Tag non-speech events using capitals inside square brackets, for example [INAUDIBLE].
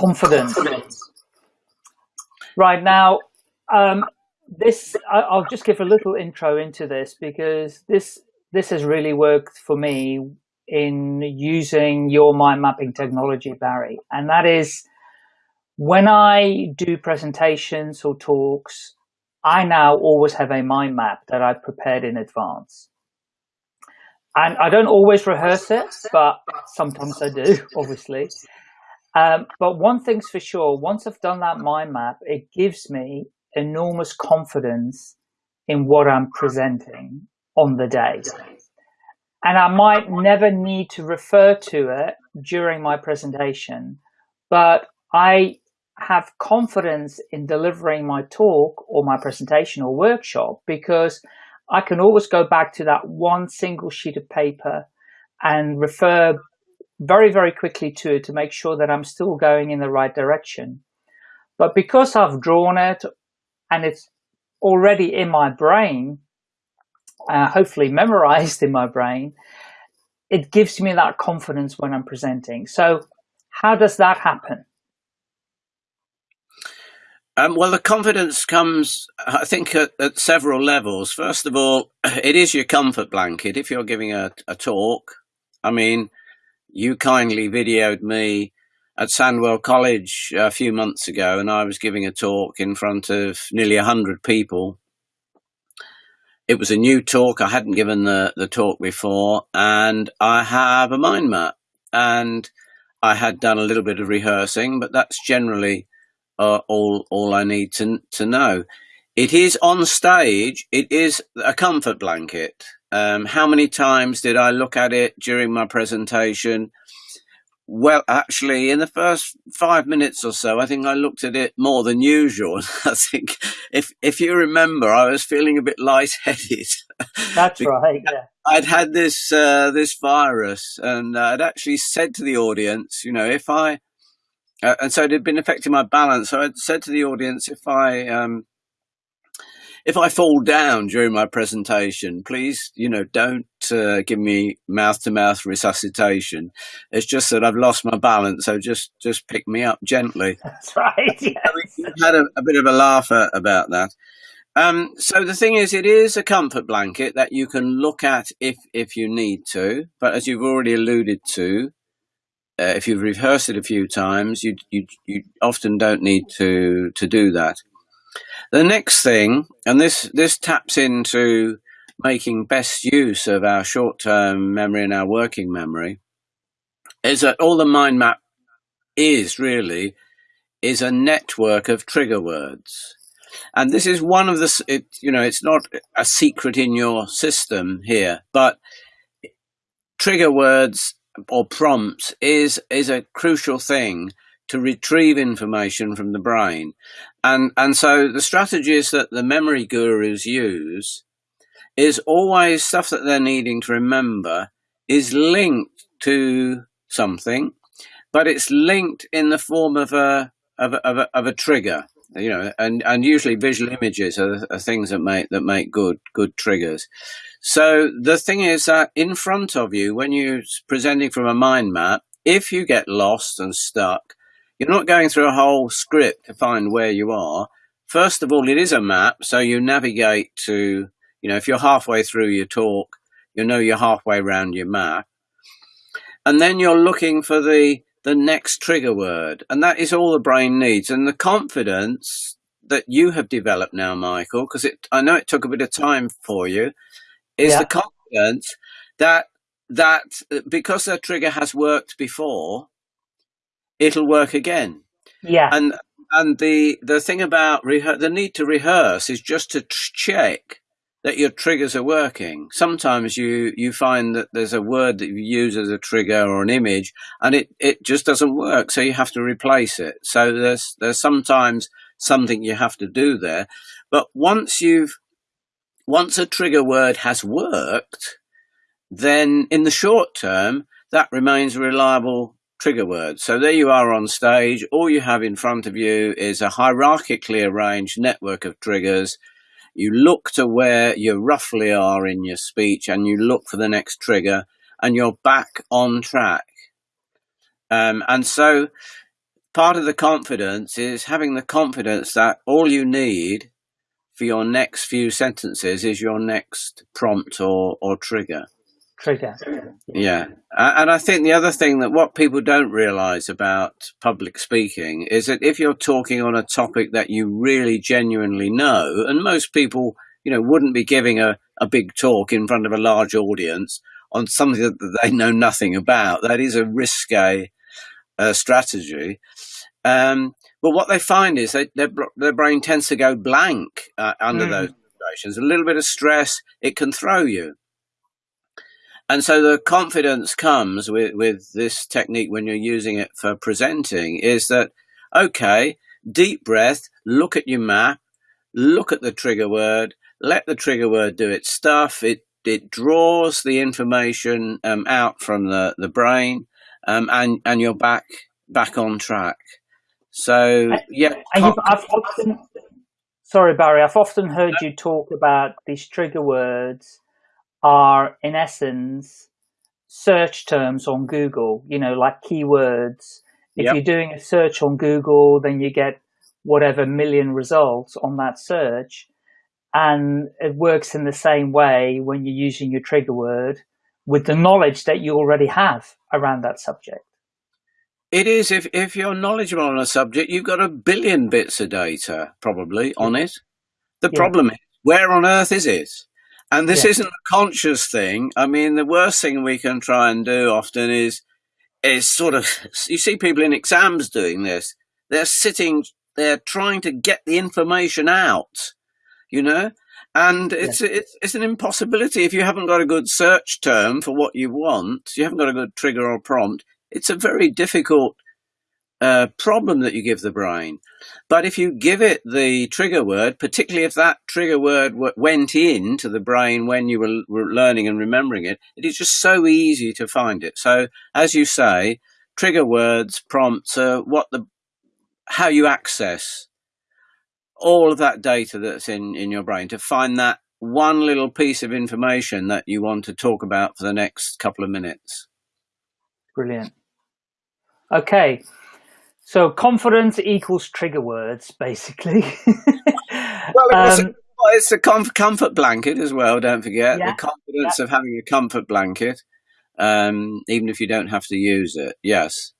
confidence. Right now, um, this I, I'll just give a little intro into this because this this has really worked for me in using your mind mapping technology, Barry, and that is when I do presentations or talks, I now always have a mind map that I've prepared in advance. And I don't always rehearse it, but sometimes I do, [LAUGHS] obviously. Um, but one thing's for sure, once I've done that mind map, it gives me enormous confidence in what I'm presenting on the day. And I might never need to refer to it during my presentation, but I have confidence in delivering my talk or my presentation or workshop because I can always go back to that one single sheet of paper and refer very, very quickly to it to make sure that I'm still going in the right direction. But because I've drawn it and it's already in my brain, uh, hopefully memorized [LAUGHS] in my brain, it gives me that confidence when I'm presenting. So how does that happen? Um, well, the confidence comes, I think, at, at, several levels. First of all, [CLEARS THROAT] it is your comfort blanket. If you're giving a, a talk, I mean, you kindly videoed me at Sandwell College a few months ago, and I was giving a talk in front of nearly 100 people. It was a new talk. I hadn't given the, the talk before, and I have a mind map. And I had done a little bit of rehearsing, but that's generally uh, all all I need to to know. It is on stage. It is a comfort blanket. Um, how many times did I look at it during my presentation? Well, actually, in the first five minutes or so, I think I looked at it more than usual. [LAUGHS] I think, if if you remember, I was feeling a bit lightheaded. That's right. Yeah. I'd had this uh, this virus, and I'd actually said to the audience, you know, if I uh, and so it had been affecting my balance. So I'd said to the audience, if I um, if I fall down during my presentation, please, you know, don't uh, give me mouth to mouth resuscitation. It's just that I've lost my balance, so just just pick me up gently. [LAUGHS] That's right. Yes. we had a, a, bit of a laugh at, about that. Um, so the thing is, it is a comfort blanket that you can look at if if you need to. But as you've already alluded to, uh, if you've rehearsed it a few times, you, you, you often don't need to, to do that. The next thing, and this, this taps into making best use of our short-term memory and our working memory, is that all the mind map is really is a network of trigger words. And this is one of the, it, you know, it's not a secret in your system here, but trigger words or prompts is is a crucial thing to retrieve information from the brain. And and so the strategies that the memory gurus use is always stuff that they're needing to remember is linked to something, but it's linked in the form of a of a, of a, of a trigger you know, and, and usually visual images are, are, things that make that make good good triggers. So the thing is that in front of you, when you're presenting from a mind map, if you get lost and stuck, you're not going through a whole script to find where you are. First of all, it is a map, so you navigate to, you know, if you're halfway through your talk, you know you're halfway around your map. And then you're looking for the the next trigger word. And that is all the brain needs. And the confidence that you have developed now, Michael, because I know it took a bit of time for you, is yeah. the confidence that that because the trigger has worked before, it'll work again. Yeah. And and the the thing about the need to rehearse is just to check that your triggers are working. Sometimes you, you find that there's a word that you use as a trigger or an image and it, it just doesn't work. So you have to replace it. So there's, there's sometimes something you have to do there. But once you've, once a trigger word has worked, then in the short term, that remains a reliable trigger word. So there you are on stage. All you have in front of you is a hierarchically arranged network of triggers you look to where you roughly are in your speech and you look for the next trigger and you're back on track. Um, and so part of the confidence is having the confidence that all you need for your next few sentences is your next prompt or, or trigger. Trigger. Yeah. And I think the other thing that what people don't realize about public speaking is that if you're talking on a topic that you really genuinely know, and most people, you know, wouldn't be giving a, a big talk in front of a large audience on something that they know nothing about, that is a risque uh, strategy. Um, but what they find is that their, their brain tends to go blank uh, under mm. those situations. A little bit of stress, it can throw you. And so the confidence comes with, with this technique when you're using it for presenting is that, okay, deep breath, look at your map, look at the trigger word, let the trigger word do its stuff. It, it draws the information um, out from the, the brain um, and, and you're back, back on track. So yeah, I've often, sorry Barry, I've often heard you talk about these trigger words are in essence search terms on Google. You know, like keywords. If yep. you're doing a search on Google, then you get whatever million results on that search. And it works in the same way when you're using your trigger word with the knowledge that you already have around that subject. It is. If, if you're knowledgeable on a subject, you've got a billion bits of data probably on it. The yeah. problem is, where on earth is it? And this yeah. isn't a conscious thing. I mean, the worst thing we can try and do often is, is sort of, [LAUGHS] you see people in exams doing this. They're sitting, they're trying to get the information out, you know? And it's, yeah. it's, it's an impossibility if you haven't got a good search term for what you want, you haven't got a good trigger or prompt, it's a very difficult uh, problem that you give the brain. But if you give it the trigger word, particularly if that trigger word went into the brain when you were, were learning and remembering it, it is just so easy to find it. So, as you say, trigger words, prompts, uh, what the, how you access all of that data that's in, in your brain to find that one little piece of information that you want to talk about for the next couple of minutes. Brilliant. Okay, so confidence equals trigger words, basically. [LAUGHS] well, it's, um, a, it's a comf comfort blanket as well. Don't forget yeah, the confidence yeah. of having a comfort blanket, um, even if you don't have to use it. Yes.